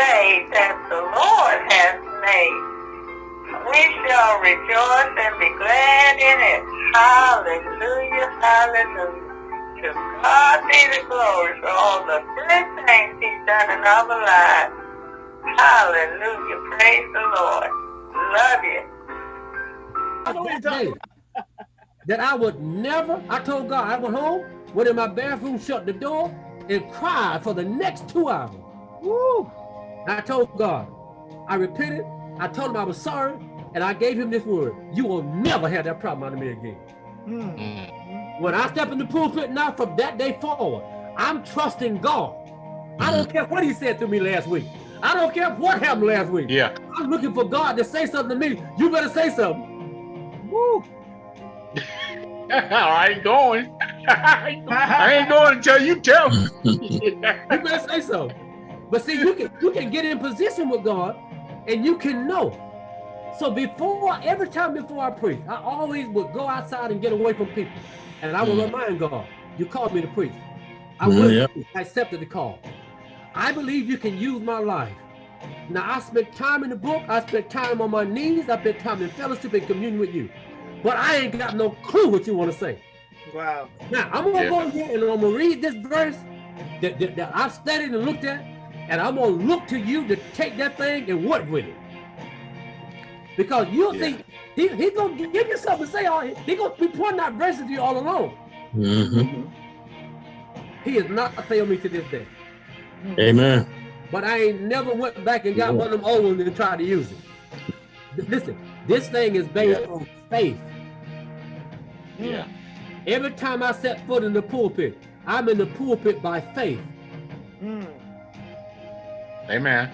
day that the Lord has made. We shall rejoice and be glad in it. Hallelujah, hallelujah. To God be the glory for all the good things he's done in our lives. Hallelujah, praise the Lord. Love you. That I would never, I told God, I went home, went in my bathroom, shut the door, and cried for the next two hours. Woo! I told God, I repented, I told him I was sorry, and I gave him this word. You will never have that problem out of me again. Mm. When I step in the pulpit now from that day forward, I'm trusting God. I don't care what he said to me last week. I don't care what happened last week. Yeah. I'm looking for God to say something to me. You better say something. Woo. I ain't going. I ain't going until you tell me. you better say so. But see, you can you can get in position with God and you can know. So before every time before I preach, I always would go outside and get away from people. And I would mm. remind God, you called me to preach. I, mm, yeah. I accepted the call. I believe you can use my life. Now I spent time in the book, I spent time on my knees, I spent time in fellowship and communion with you. But I ain't got no clue what you want to say. Wow. Now I'm gonna yeah. go here and I'm gonna read this verse that, that, that I studied and looked at, and I'm gonna look to you to take that thing and work with it. Because you'll yeah. think he, he's gonna give you something to say all he gonna be pointing out verses to you all alone. Mm -hmm. He has not failed me to this day. Amen. But I ain't never went back and got yeah. one of them old ones and tried to use it. Listen, this thing is based yeah. on faith. Yeah. Every time I set foot in the pulpit, I'm in the pulpit by faith. Mm. Amen.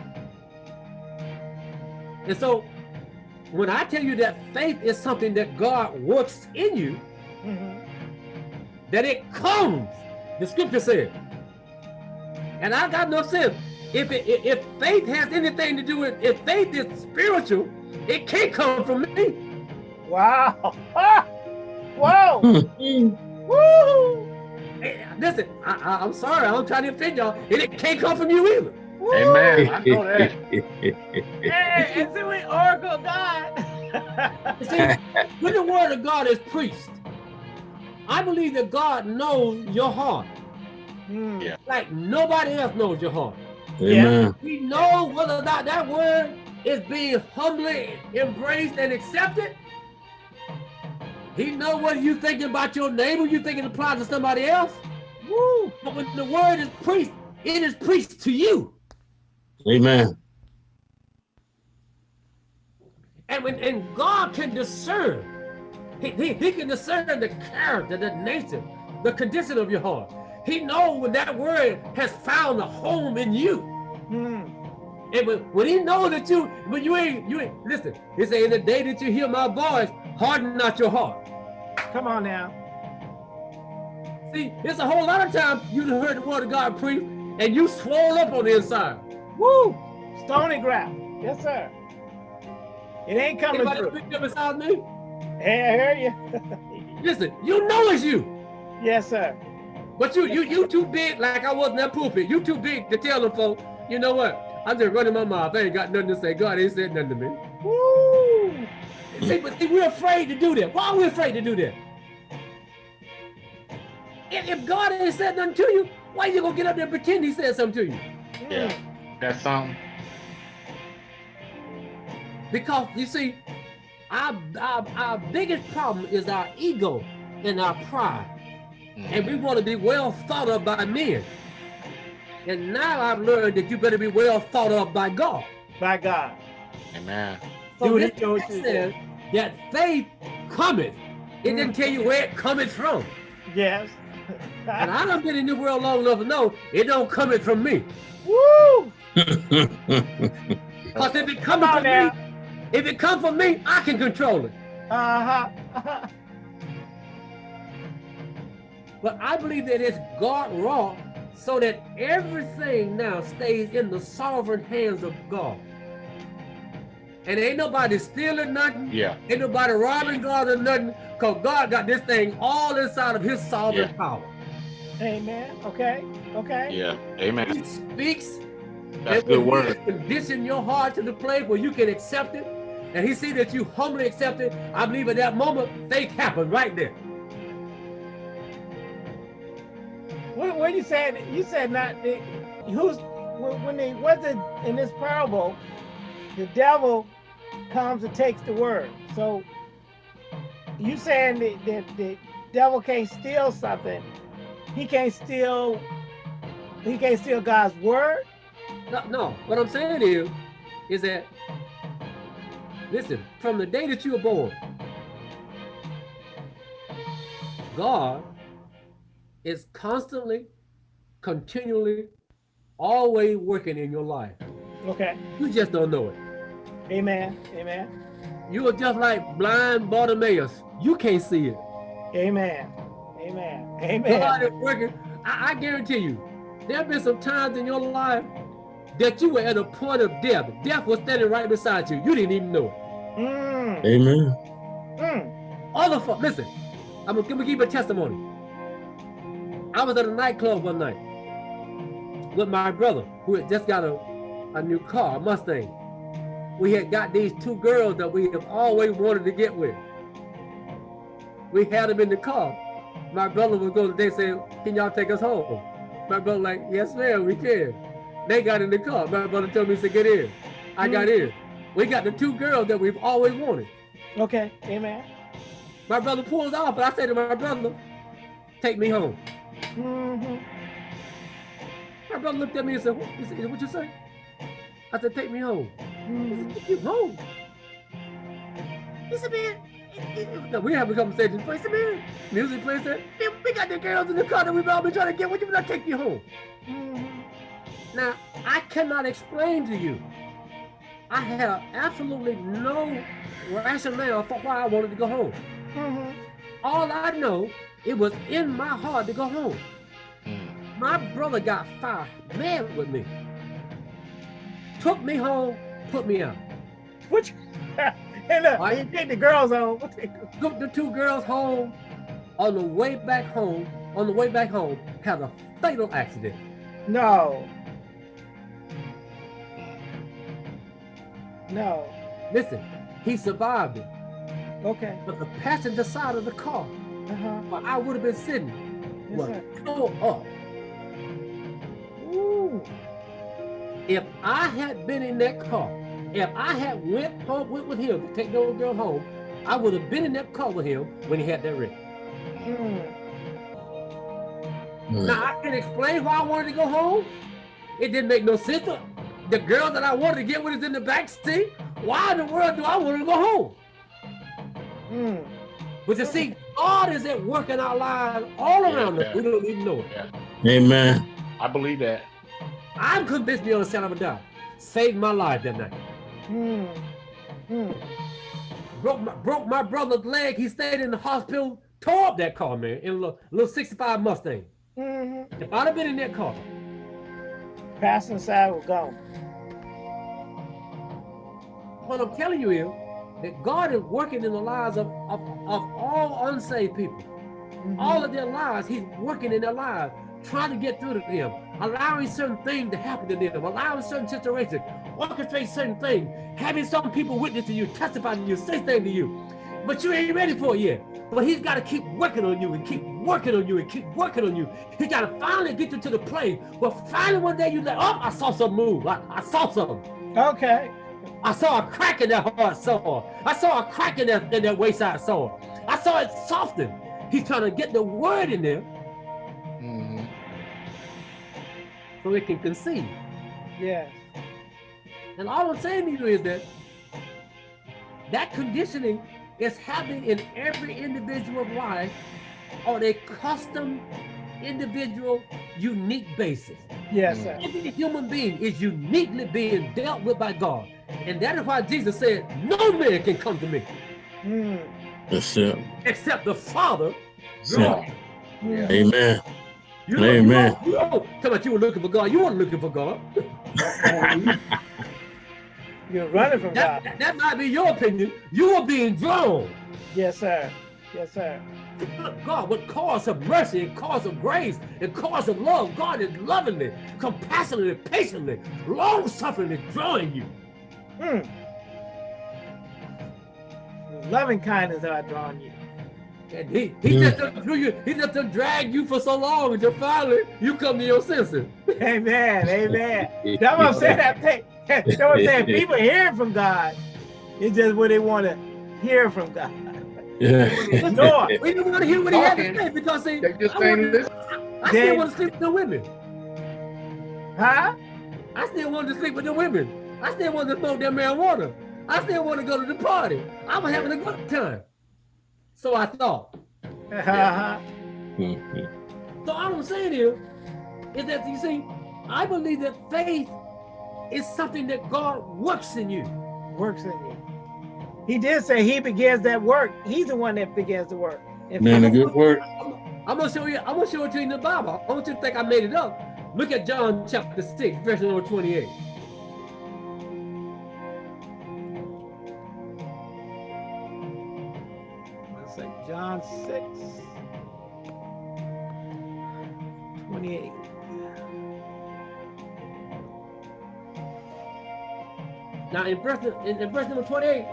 And so when I tell you that faith is something that God works in you, mm -hmm. that it comes, the scripture said. And I got no sense. If, it, if faith has anything to do with, if faith is spiritual, it can't come from me. Wow. wow. Woo. Hey, listen, I, am sorry, I'm trying to offend y'all. And it can't come from you either. Woo. Amen. I know that. hey, and see, we oracle God. see, when the word of God is preached, I believe that God knows your heart. Mm. Yeah. Like nobody else knows your heart. Amen. Yeah. We know whether or not that word is being humbly embraced and accepted he know what you thinking about your neighbor, you thinking it applies to somebody else. Woo! But when the word is preached, it is preached to you. Amen. And when and God can discern, he, he, he can discern the character, the nature, the condition of your heart. He knows when that word has found a home in you. Hmm. And when, when he knows that you, when you ain't, you ain't, listen, he say, in the day that you hear my voice, harden not your heart. Come on now. See, it's a whole lot of times you heard the word of God preached and you swole up on the inside. Woo! Stony ground. Yes, sir. It ain't coming Anybody through. Anybody beside me? Hey, I hear you. Listen, you know it's you. Yes, sir. But you, you, you too big, like I was in that pulpit. You too big to tell them folks, you know what? I'm just running my mouth. I ain't got nothing to say. God ain't said nothing to me. Woo! See, but see, we're afraid to do that. Why are we afraid to do that? If, if God ain't said nothing to you, why you gonna get up there and pretend he said something to you? Yeah, mm. That's something. Because you see, our, our, our biggest problem is our ego and our pride. Mm. And we want to be well thought of by men. And now I've learned that you better be well thought of by God. By God. Amen. So this says that faith cometh. It mm. didn't tell you where it cometh from. Yes. and I done been in the world long enough to know it don't coming from me. Woo! Because if it coming from now. me, if it come from me, I can control it. Uh-huh. but I believe that it's God wrought so that everything now stays in the sovereign hands of God. And ain't nobody stealing nothing. Yeah. Ain't nobody robbing God or nothing. Because God got this thing all inside of his sovereign yeah. power. Amen. Okay. Okay. Yeah. Amen. He speaks That's and good word. Condition your heart to the place where you can accept it, and he see that you humbly accept it, I believe at that moment, faith happened right there. What, what you said? You said not the, who's when when they wasn't in this parable, the devil comes and takes the word. So you saying that, that the devil can't steal something? He can't steal. He can't steal God's word. No, no, what I'm saying is, is that, listen, from the day that you were born, God is constantly, continually, always working in your life. Okay. You just don't know it. Amen. Amen. You are just like blind Bartimaeus. You can't see it. Amen. Amen. Amen. God is working. I, I guarantee you, there have been some times in your life that you were at a point of death. Death was standing right beside you. You didn't even know it. Mm, Amen. mm, Other folks, listen, I'm gonna, give you a testimony. I was at a nightclub one night with my brother who had just got a, a new car, a Mustang. We had got these two girls that we have always wanted to get with. We had them in the car. My brother was going, they said, can y'all take us home? My brother like, yes ma'am, we can. They got in the car. My brother told me, he said, get in. I got in. We got the two girls that we've always wanted. okay. Amen. My brother pulls off, but I say to my brother, take me home. hmm My brother looked at me and said, what, said, what you say? I said, take me home. He hmm said, take you home? He said, man, no, we have a conversation. He said, man, music plays there. Man, we got the girls in the car that we've all been trying to get. What you mean I take you home? hmm Now, I cannot explain to you. I have absolutely no rationale for why I wanted to go home. hmm All I know, it was in my heart to go home. Mm. My brother got fired, mad with me. Took me home, put me out. Which and look, you take the girls home. Took the two girls home. On the way back home, on the way back home, had a fatal accident. No. No. Listen, he survived it, Okay. but the passenger side of the car, Uh-huh. where I would have been sitting, Yes, was tore up. Ooh. If I had been in that car, if I had went home went with him to take those girls home, I would have been in that car with him when he had that wreck. Mm. Mm. Now I can explain why I wanted to go home. It didn't make no sense. The girl that I wanted to get with is in the back seat. Why in the world do I want to go home? Mm. But you see, God is at work in our lives all around us. We don't even know it. Amen. I believe that. I'm convinced beyond a shadow of a doubt. Saved my life that night. Mm. Mm. Broke my, broke my brother's leg. He stayed in the hospital. Tore up that car, man, in a little, little 65 Mustang. Mm-hmm. If I'd have been in that car, Passenger side will go. what I'm telling you is that God is working in the lives of, of, of all unsaved people. Mhm. all of their lives, he's working in their lives, trying to get through to them, allowing certain things to happen to them, allowing certain situations, orchestrate certain things, having some people witness to you, testify to you, say things to you. But you ain't ready for it yet. But he's got to keep working on you and keep working on you and keep working on you. He got to finally get you to the place where finally one day you like, oh, I saw something move. I, I saw something. Okay. I saw a crack in that hard saw. I saw a crack in that, in that wayside saw. I saw it soften. He's trying to get the word in there Mhm. so it can conceive. Yes. And all I'm saying to you is that that conditioning is happening in every individual's life on a custom, individual, unique basis. Yes, sir. Every human being is uniquely being dealt with by God. And that is why Jesus said, no man can come to me Mm. That's it. except the Father. Yeah. draw him." Mm. Amen. You Amen. You, you, you, come on, you were looking for God. You weren't looking for God. You're running from That, God. that, that might be your opinion. You were being drawn. Yes, sir. Yes, sir. God, with cause of mercy and cause of grace and cause of love, God is lovingly, compassionately, patiently, long-sufferingly drawing you. Hmm. Loving kindness are drawing you. And he, he just doesn't you, he just doesn't drag you for so long until finally you come to your senses. Amen. Amen. That's what I'm saying. That thing. That's what I'm saying. People hearing from God. It's just what they want to hear from God. Yeah. Door. We didn't want to hear what he had to say because see, They just I, ain't want. I Then- still want to sleep with the women. Huh? I still want to sleep with the women. I still want to smoke their marijuana. I still want to go to the party. I'm having a good time. So I thought. So all I'm saying is, is that you see, I believe that faith is something that God works in you. Works in you. He did say he begins that work. He's the one that begins the work. And Man, a good work. I'm gonna show you. I'm gonna show it to you in the Bible. I want you to think I made it up. Look at John chapter six, verse number twenty-eight. Let's say John 6, 28. Now in verse in, in verse number twenty-eight,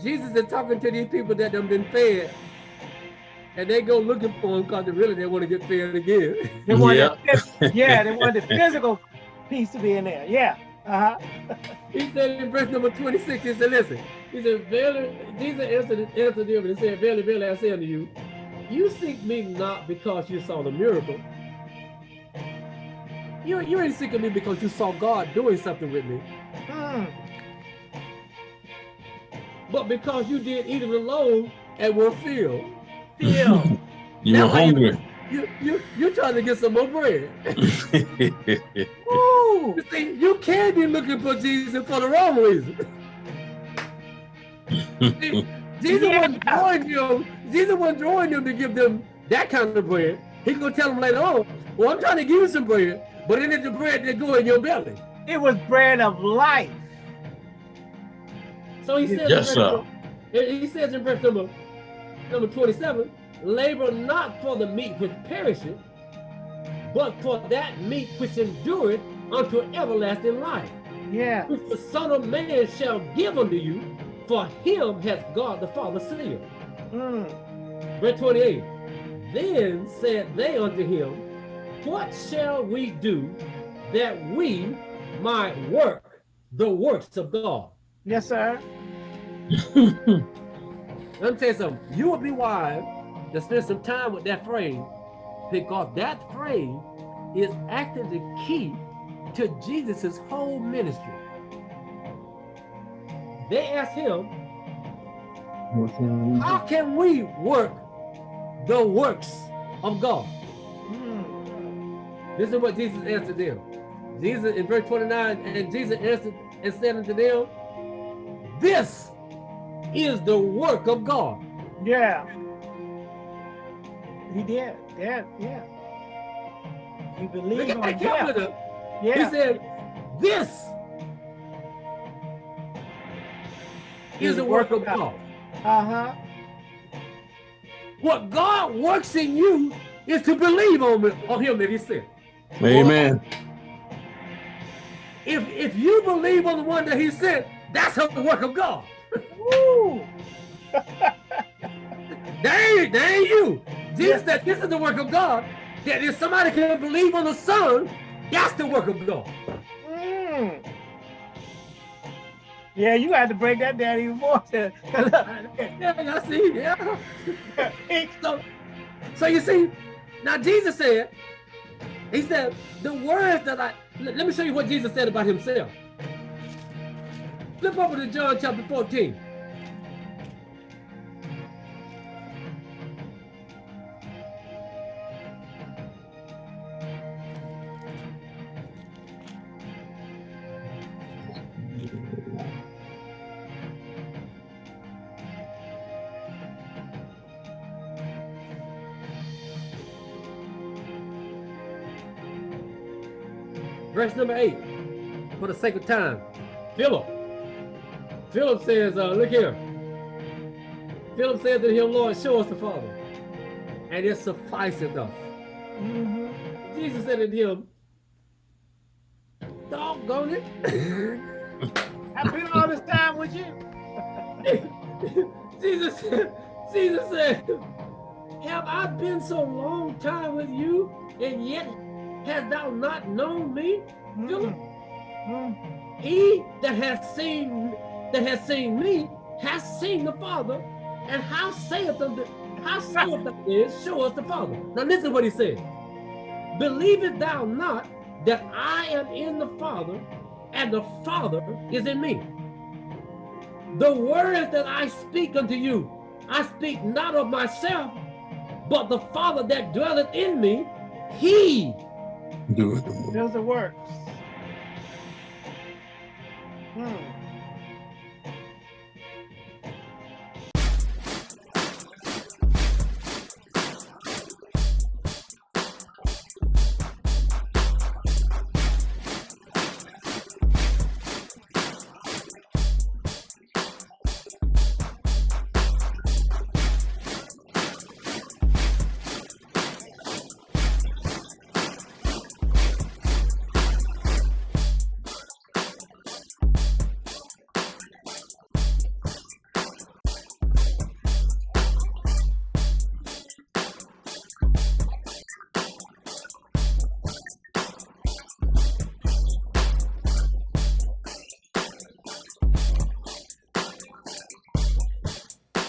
Jesus is talking to these people that have been fed, and they go looking for him because they really they want to get fed again. They want Yeah. the yeah, they want the physical piece to be in there. Yeah. Uh-huh. He said in verse number 26, he said, listen, he said, Verily, Jesus answered, answered them and said, Verily, verily, I say unto you, you seek me not because you saw the miracle. You, you ain't of me because you saw God doing something with me, Hmm. but because you did eat of the loaf and were filled. Feel. You were hungry. You, you, you're trying to get some more bread. Woo. You see, you can be looking for Jesus for the wrong reason. See, Jesus wasn't Yeah. drawing them. Jesus wasn't drawing them to give them that kind of bread. He's gonna tell them later on, "Well, I'm trying to give you some bread, but it ain't the bread that go in your belly." It was bread of life. So he says, Yes, sir. number- he says in verse number number 27, "Labor not for the meat which perisheth, but for that meat which endureth unto everlasting life." Yeah. which the Son of Man shall give unto you, for him hath God the Father sealed. Mm. Verse 28. Then said they unto him, What shall we do that we might work the works of God? Yes, sir. Let me tell you something. You would be wise to spend some time with that phrase because that phrase is actually the key to Jesus' whole ministry. They asked him, How can we work the works of God? This is what Jesus answered them. Jesus in verse 29, and Jesus answered and said unto them, This is the work of God. Yeah. He did. Yeah. Yeah. You believe on him. calendar. He said, This is the work of God. Uh-huh. What God works in you is to believe on, him- on him that he sent. Amen. If if you believe on the one that he sent, that's the work of God. Woo. That ain't, that ain't you. Jesus said this is the work of God. That if somebody can believe on the Son, that's the work of God. Mm. Yeah, you had to break that down even more. Yeah, I see. Yeah. So, so you see, now Jesus said, he said, the words that I, let me show you what Jesus said about himself. Flip over to John chapter 14. Verse number eight, for the sake of time. Philip. Philip says, uh, look here. Philip said to him, Lord, show us the Father, and it sufficeth us. Mhm. Jesus said to him, doggone it. I've been all this time with you. Jesus, Jesus said, Have I been so long time with you, and yet hast thou not known me? Philip, he that has seen that has seen me has seen the Father, and how saith the how saith the is show us the Father. Now listen what he said. Believest thou not that I am in the Father, and the Father is in me? The words that I speak unto you, I speak not of myself, but the Father that dwelleth in me, he Do it. Those are works. Hmm.